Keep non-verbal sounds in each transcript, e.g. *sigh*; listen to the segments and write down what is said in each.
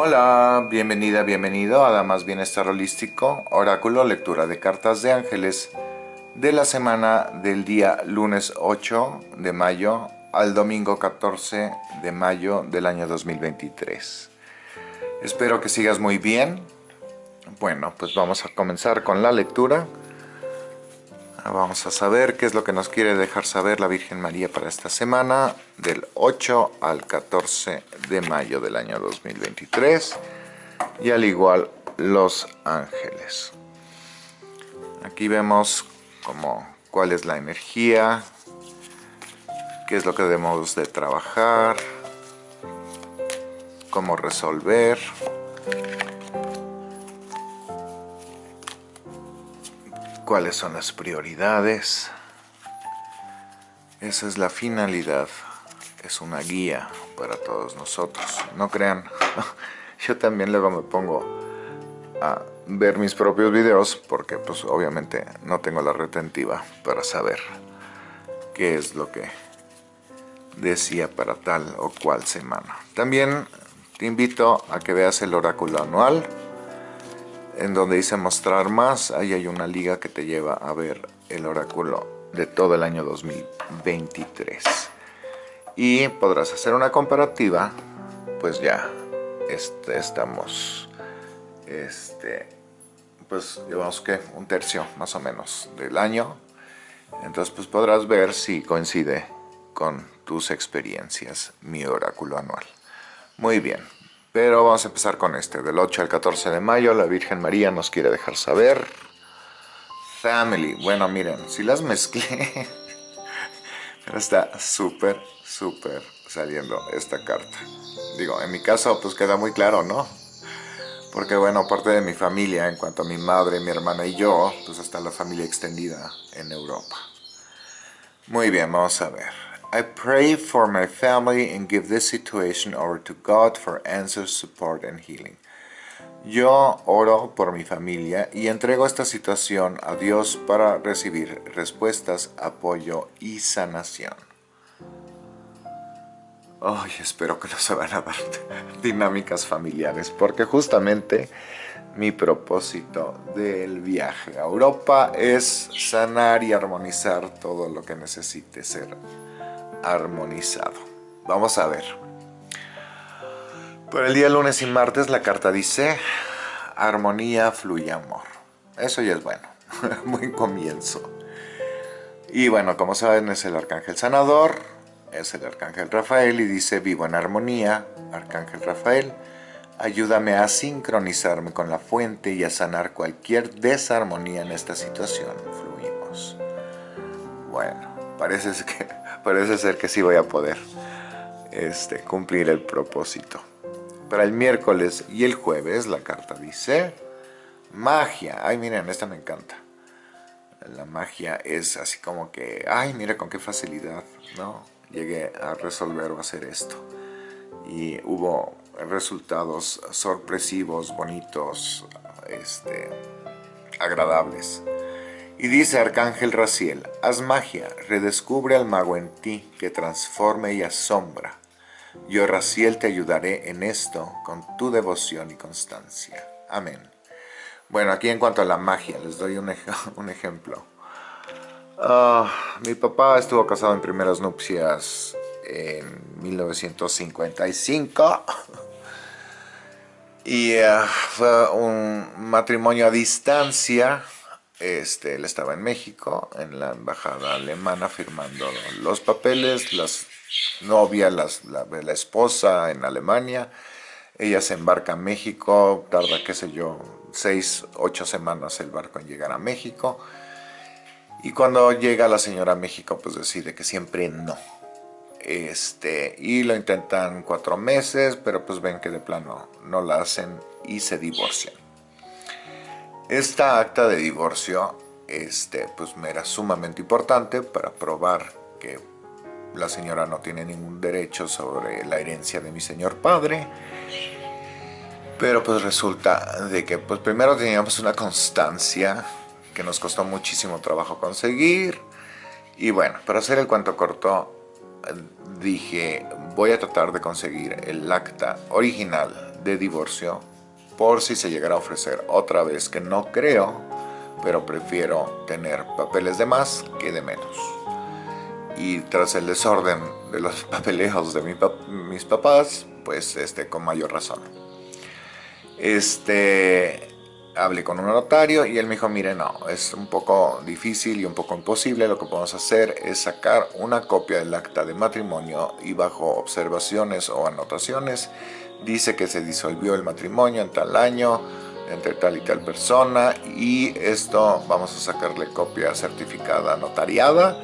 Hola, bienvenida, bienvenido a Damas Bienestar Holístico, Oráculo, lectura de cartas de ángeles de la semana del día lunes 8 de mayo al domingo 14 de mayo del año 2023. Espero que sigas muy bien. Bueno, pues vamos a comenzar con la lectura. Vamos a saber qué es lo que nos quiere dejar saber la Virgen María para esta semana, del 8 al 14 de mayo del año 2023, y al igual los ángeles. Aquí vemos como cuál es la energía, qué es lo que debemos de trabajar, cómo resolver, cuáles son las prioridades. Esa es la finalidad, es una guía para todos nosotros. No crean, *laughs* yo también luego me pongo a ver mis propios videos porque pues obviamente no tengo la retentiva para saber qué es lo que decía para tal o cual semana. También te invito a que veas el oráculo anual en donde dice mostrar más, ahí hay una liga que te lleva a ver el oráculo de todo el año 2023. Y podrás hacer una comparativa, pues ya este, estamos, este, pues llevamos que un tercio más o menos del año. Entonces pues podrás ver si coincide con tus experiencias mi oráculo anual. Muy bien, pero vamos a empezar con este. Del 8 al 14 de mayo, la Virgen María nos quiere dejar saber. Family. Bueno, miren, si las mezclé. *laughs* Pero está súper, súper saliendo esta carta. Digo, en mi caso, pues queda muy claro, ¿no? Porque, bueno, parte de mi familia, en cuanto a mi madre, mi hermana y yo, pues está la familia extendida en Europa. Muy bien, vamos a ver. I pray for my family and give this situation over to God for answers, support and healing. Yo oro por mi familia y entrego esta situación a Dios para recibir respuestas, apoyo y sanación. Ay, espero que no se van a dar *laughs* dinámicas familiares, porque justamente mi propósito del viaje a Europa es sanar y armonizar todo lo que necesite ser armonizado. Vamos a ver. Por el día lunes y martes la carta dice, armonía, fluye amor. Eso ya es bueno, *laughs* buen comienzo. Y bueno, como saben es el arcángel sanador, es el arcángel Rafael y dice, vivo en armonía, arcángel Rafael, ayúdame a sincronizarme con la fuente y a sanar cualquier desarmonía en esta situación. Fluimos. Bueno, parece que parece ser que sí voy a poder este, cumplir el propósito. Para el miércoles y el jueves la carta dice magia. Ay, miren, esta me encanta. La magia es así como que, ay, mira con qué facilidad, ¿no? Llegué a resolver o hacer esto. Y hubo resultados sorpresivos, bonitos, este, agradables. Y dice Arcángel Raciel, haz magia, redescubre al mago en ti, que transforme y asombra. Yo, Raciel, te ayudaré en esto con tu devoción y constancia. Amén. Bueno, aquí en cuanto a la magia, les doy un, *laughs* ejemplo. Ah, mi papá estuvo casado en primeras nupcias en 1955 *laughs* y ah, fue un matrimonio a distancia este, él estaba en México, en la embajada alemana, firmando los papeles, las novia, la, la, esposa en Alemania. Ella se embarca a México, tarda, qué sé yo, seis, ocho semanas el barco en llegar a México. Y cuando llega la señora a México, pues decide que siempre no. Este, y lo intentan cuatro meses, pero pues ven que de plano no la hacen y se divorcian. Esta acta de divorcio este, pues, me era sumamente importante para probar que la señora no tiene ningún derecho sobre la herencia de mi señor padre. Pero pues resulta de que pues primero teníamos una constancia que nos costó muchísimo trabajo conseguir. Y bueno, para hacer el cuento corto, dije voy a tratar de conseguir el acta original de divorcio por si se llegara a ofrecer otra vez, que no creo, pero prefiero tener papeles de más que de menos. Y tras el desorden de los *laughs* papeleos de mis papás, pues este, con mayor razón. Este, hablé con un notario y él me dijo, mire, no, es un poco difícil y un poco imposible, lo que podemos hacer es sacar una copia del acta de matrimonio y bajo observaciones o anotaciones dice que se disolvió el matrimonio en tal año, entre tal y tal persona y esto vamos a sacarle copia certificada notariada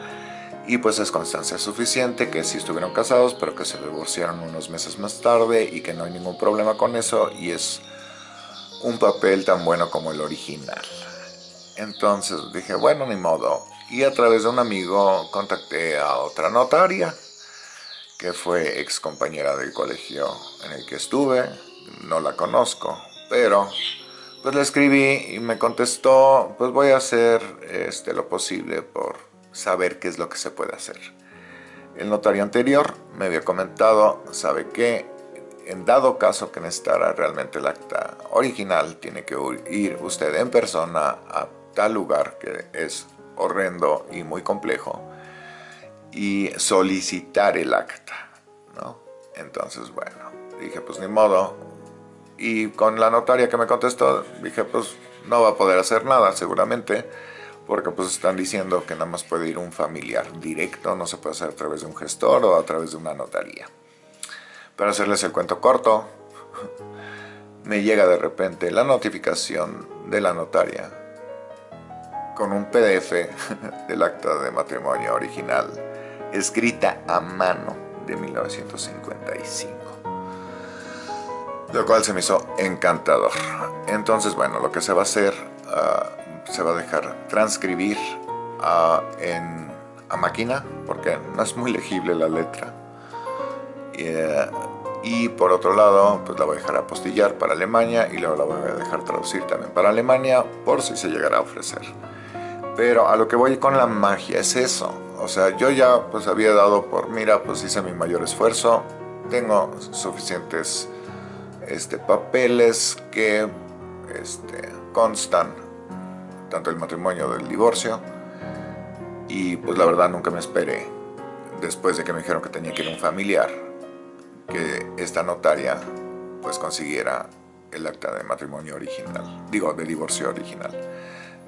y pues es constancia suficiente que sí estuvieron casados pero que se divorciaron unos meses más tarde y que no hay ningún problema con eso y es un papel tan bueno como el original. Entonces dije, bueno, ni modo. Y a través de un amigo contacté a otra notaria, que fue ex compañera del colegio en el que estuve. No la conozco, pero pues le escribí y me contestó, pues voy a hacer este, lo posible por saber qué es lo que se puede hacer. El notario anterior me había comentado, sabe qué, en dado caso que necesitara realmente el acta original, tiene que ir usted en persona a tal lugar que es horrendo y muy complejo y solicitar el acta, ¿no? Entonces, bueno, dije, pues ni modo. Y con la notaria que me contestó, dije, pues no va a poder hacer nada seguramente, porque pues están diciendo que nada más puede ir un familiar directo, no se puede hacer a través de un gestor o a través de una notaría. Para hacerles el cuento corto, *laughs* me llega de repente la notificación de la notaria con un PDF *laughs* del acta de matrimonio original, escrita a mano de 1955. Lo cual se me hizo encantador. Entonces, bueno, lo que se va a hacer, ah, se va a dejar transcribir ah, en, a máquina, porque no es muy legible la letra eh, y por otro lado, pues la voy a dejar apostillar para Alemania y luego la voy a dejar traducir también para Alemania por si se llegara a ofrecer. Pero a lo que voy con la magia es eso. O sea, yo ya pues había dado por, mira, pues hice mi mayor esfuerzo, tengo suficientes este, papeles que este, constan tanto el matrimonio del divorcio y pues la verdad nunca me esperé después de que me dijeron que tenía que ir un familiar que esta notaria pues consiguiera el acta de matrimonio original, digo, de divorcio original.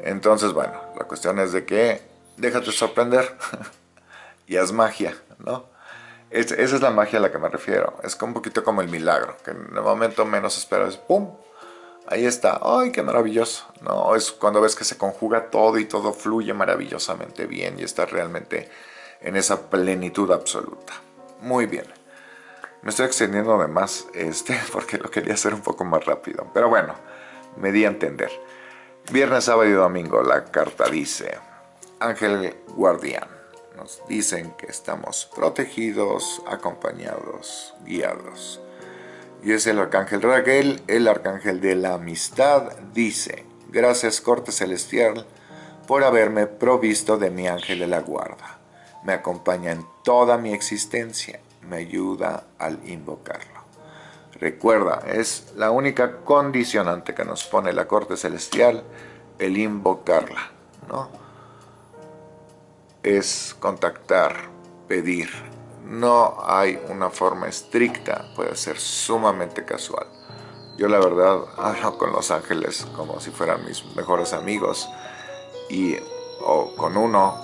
Entonces, bueno, la cuestión es de que déjate sorprender *laughs* y haz magia, ¿no? esa es la magia a la que me refiero. Es un poquito como el milagro, que en el momento menos esperas, ¡pum! Ahí está, ¡ay, qué maravilloso! ¿no? Es cuando ves que se conjuga todo y todo fluye maravillosamente bien y estás realmente en esa plenitud absoluta. Muy bien. Me estoy extendiendo de más este, *laughs* porque lo quería hacer un poco más rápido. Pero bueno, me di a entender. Viernes, sábado y domingo la carta dice, Ángel Guardián. Nos dicen que estamos protegidos, acompañados, guiados. Y es el arcángel Raquel, el arcángel de la amistad, dice, gracias corte celestial por haberme provisto de mi ángel de la guarda. Me acompaña en toda mi existencia me ayuda al invocarlo. Recuerda, es la única condicionante que nos pone la corte celestial, el invocarla, ¿no? Es contactar, pedir. No hay una forma estricta, puede ser sumamente casual. Yo la verdad *laughs* hablo con los ángeles como si fueran mis mejores amigos y o con uno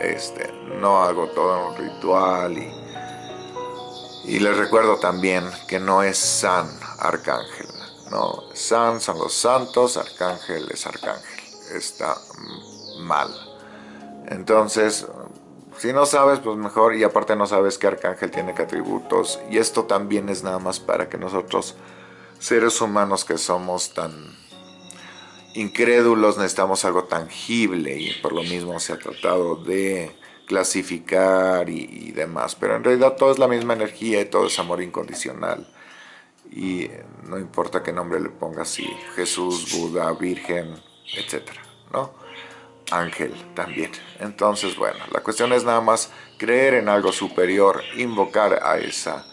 este, no hago todo un ritual y y les recuerdo también que no es San Arcángel, no, San son los santos, Arcángel es Arcángel, está mal. Entonces, si no sabes, pues mejor, y aparte no sabes que Arcángel tiene que atributos, y esto también es nada más para que nosotros, seres humanos que somos tan incrédulos, necesitamos algo tangible, y por lo mismo se ha tratado de clasificar y, demás, pero en realidad todo es la misma energía y todo es amor incondicional. Y no importa qué nombre le pongas, si Jesús, Buda, Virgen, etcétera, ¿no? Ángel también. Entonces, bueno, la cuestión es nada más creer en algo superior, invocar a esa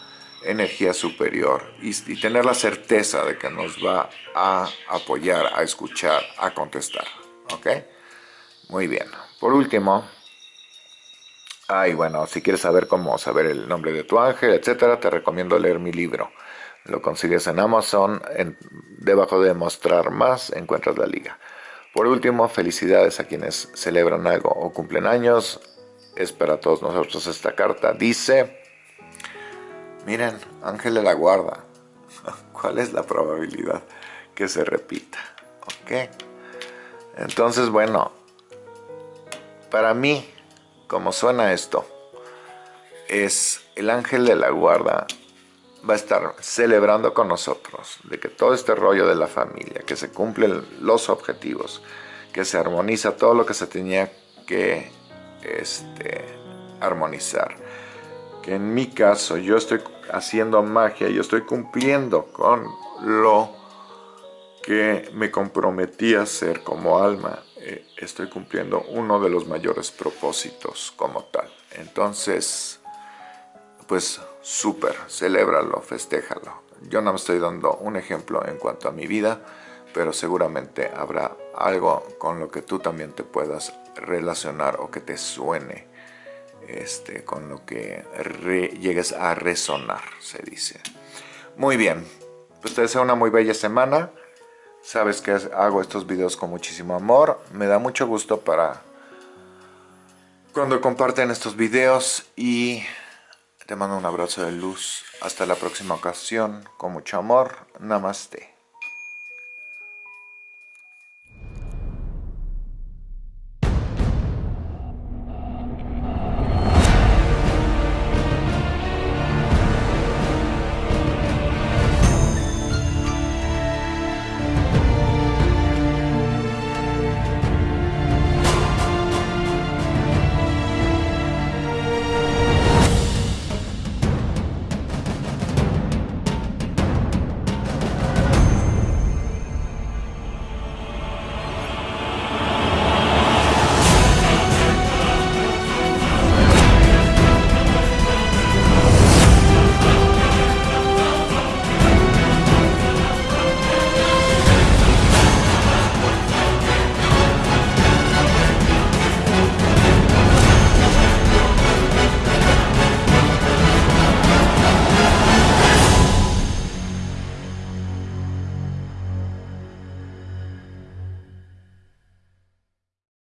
energía superior y, tener la certeza de que nos va a apoyar, a escuchar, a contestar. ¿Ok? Muy bien. Por último, ay, bueno, si quieres saber cómo saber el nombre de tu ángel, etcétera, te recomiendo leer mi libro. Lo consigues en Amazon, debajo de Mostrar Más encuentras la liga. Por último, felicidades a quienes celebran algo o cumplen años. Es para todos nosotros esta carta. Dice... Miren, Ángel de la Guarda. *laughs* ¿Cuál es la probabilidad que se repita? ¿Ok? Entonces, bueno, para mí, como suena esto, es el Ángel de la Guarda va a estar celebrando con nosotros de que todo este rollo de la familia, que se cumplen los objetivos, que se armoniza todo lo que se tenía que este, armonizar que en mi caso yo estoy haciendo magia, yo estoy cumpliendo con lo que me comprometí a hacer como alma, eh, estoy cumpliendo uno de los mayores propósitos como tal. Entonces, pues súper, celébralo, festéjalo. Yo no me estoy dando un ejemplo en cuanto a mi vida, pero seguramente habrá algo con lo que tú también te puedas relacionar o que te suene este, con lo que llegues a resonar, se dice. Muy bien, pues te deseo una muy bella semana. Sabes que hago estos videos con muchísimo amor. Me da mucho gusto para cuando comparten estos videos y te mando un abrazo de luz. Hasta la próxima ocasión, con mucho amor. Namaste.